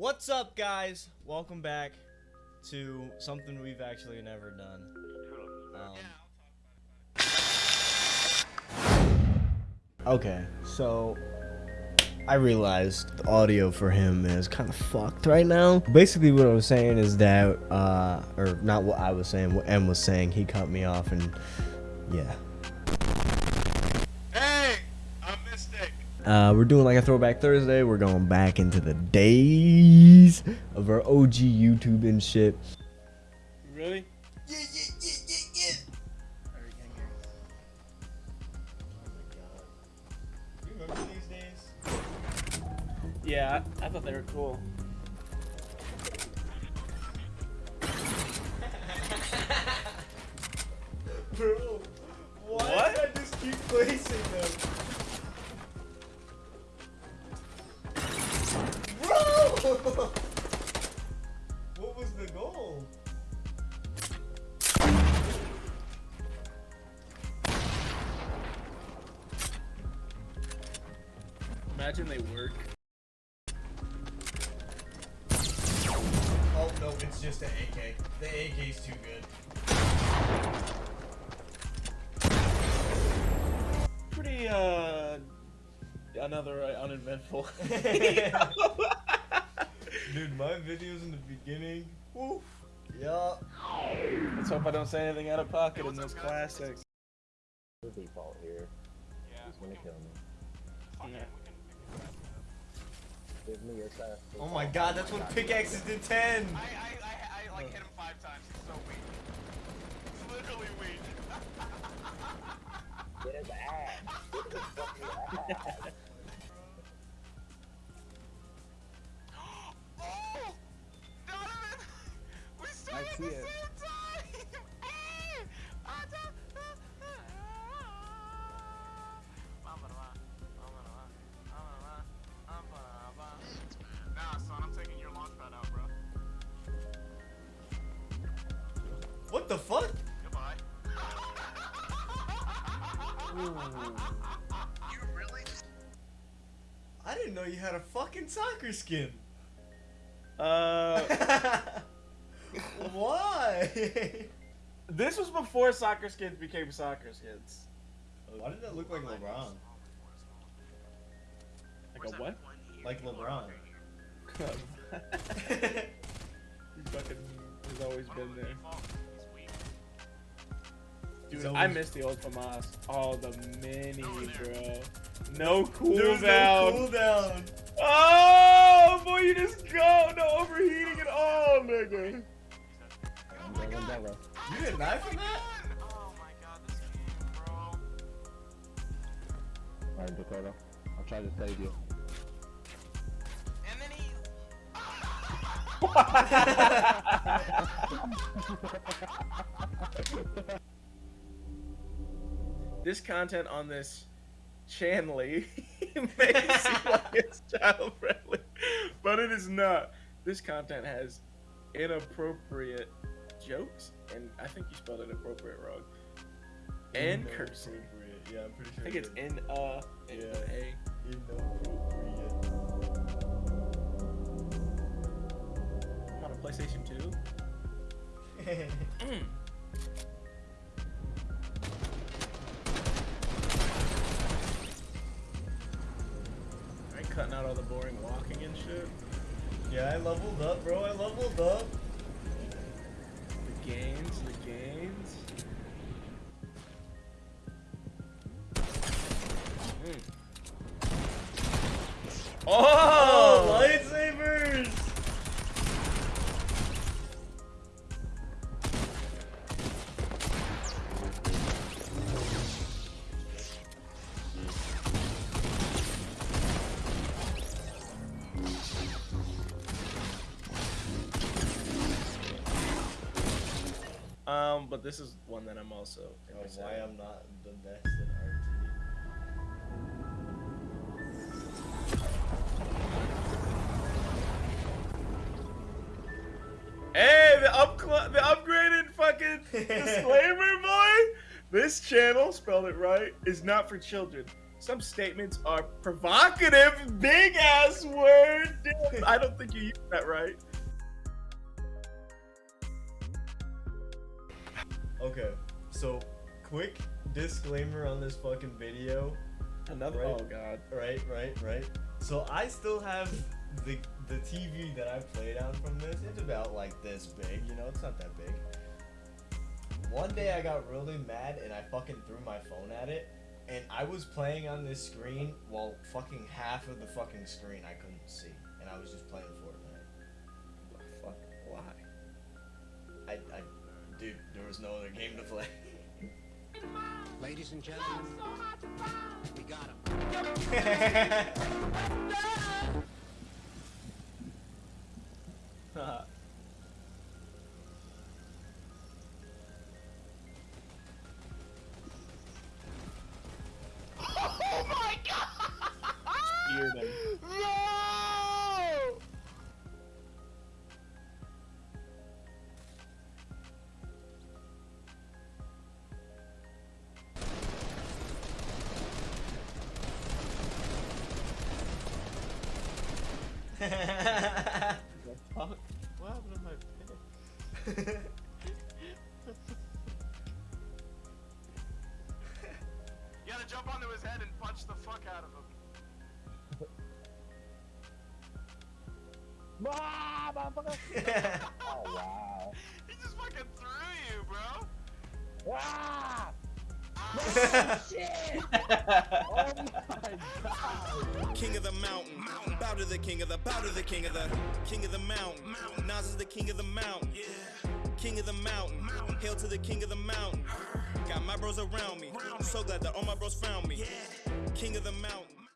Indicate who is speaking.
Speaker 1: What's up, guys? Welcome back to something we've actually never done. Um, okay, so I realized the audio for him is kind of fucked right now. Basically, what I was saying is that, uh, or not what I was saying, what M was saying, he cut me off, and yeah.
Speaker 2: Hey, I'm Mystic.
Speaker 1: Uh, we're doing like a throwback Thursday. We're going back into the days of our OG YouTube and shit.
Speaker 2: Really?
Speaker 1: Yeah, yeah, yeah, yeah, yeah.
Speaker 2: Alright, gang, gang.
Speaker 1: You remember these days?
Speaker 2: Yeah, I, I thought they were cool.
Speaker 1: Bro, why
Speaker 2: What?
Speaker 1: did I just keep placing them? What was the goal?
Speaker 2: Imagine they work.
Speaker 1: Oh no, it's just an AK. The AK's too good.
Speaker 2: Pretty, uh, another uh, uneventful.
Speaker 1: Dude, my videos in the beginning. Woof. Yup.
Speaker 2: Let's hope I don't say anything out of pocket in those classics.
Speaker 3: the default here. He's gonna kill me.
Speaker 2: Yeah.
Speaker 3: Give me your class.
Speaker 1: Oh my god, that's what pickaxes did 10.
Speaker 4: I, I, I, I like hit him five times. He's so weak. He's literally weak.
Speaker 3: Get his ass. Get his fucking ass.
Speaker 4: You really
Speaker 1: I didn't know you had a fucking soccer skin.
Speaker 2: Uh,
Speaker 1: Why?
Speaker 2: this was before soccer skins became soccer skins.
Speaker 1: Why did that look like LeBron?
Speaker 2: Like a what?
Speaker 1: Like LeBron.
Speaker 2: he fucking has always been there.
Speaker 1: He's
Speaker 2: Dude,
Speaker 1: always-
Speaker 2: I miss the old FAMAS. Oh, the mini, oh, bro. No
Speaker 1: There's
Speaker 2: cooldown.
Speaker 1: no cooldown.
Speaker 2: Oh, boy, you just go. No overheating at all, nigga.
Speaker 3: Umbrella, umbrella.
Speaker 1: You didn't knife from that?
Speaker 4: Oh my god, this game, bro.
Speaker 3: Alright, Dakota. I'll try to save you.
Speaker 4: And then he.
Speaker 2: this content on this channel may seem like it's child friendly, but it is not. This content has inappropriate jokes, and I think you spelled inappropriate wrong. And cursing.
Speaker 1: Yeah, I'm pretty sure.
Speaker 2: I
Speaker 1: think
Speaker 2: it's in uh in
Speaker 1: Yeah.
Speaker 2: a.
Speaker 1: inappropriate.
Speaker 2: I'm on a PlayStation 2. cutting out all the boring walking and shit.
Speaker 1: yeah, I leveled up, bro. I leveled up.
Speaker 2: The gains, the gains. Mm.
Speaker 1: Oh,
Speaker 2: Um, but this is one that I'm also.
Speaker 1: Oh, why. I'm not the best at RT.
Speaker 2: Hey, the up the upgraded fucking disclaimer, boy. This channel, spelled it right, is not for children. some statements are provocative. Big ass word. I don't think you used that right.
Speaker 1: Okay, so quick disclaimer on this fucking video.
Speaker 2: Another.
Speaker 1: Right.
Speaker 2: Oh god.
Speaker 1: Right, right, right. So I still have the the TV that I played on from this. It's about like this big, you know, it's not that big. One day I got really mad and I fucking threw my phone at it. And I was playing on this screen while fucking half of the fucking screen I couldn't see. And I was just playing Fortnite.
Speaker 2: Fuck? Why?
Speaker 1: I, I, dude, there was no other game to play.
Speaker 5: Ladies and gentlemen, we got him.
Speaker 3: The fuck? What happened to my pick?
Speaker 4: You gotta jump onto his head and punch the fuck out of him.
Speaker 3: Ah, motherfucker! Oh wow.
Speaker 4: He just fucking threw you, bro.
Speaker 3: Ah!
Speaker 6: King of the mountain, bow to the king of the, bow to the king of the, king of the mountain. Nas is the king of the mountain, Yeah. king of the mountain. Hail to the king of the mountain. Got my bros around me, so glad that all my bros found me. Yeah. King of the mountain.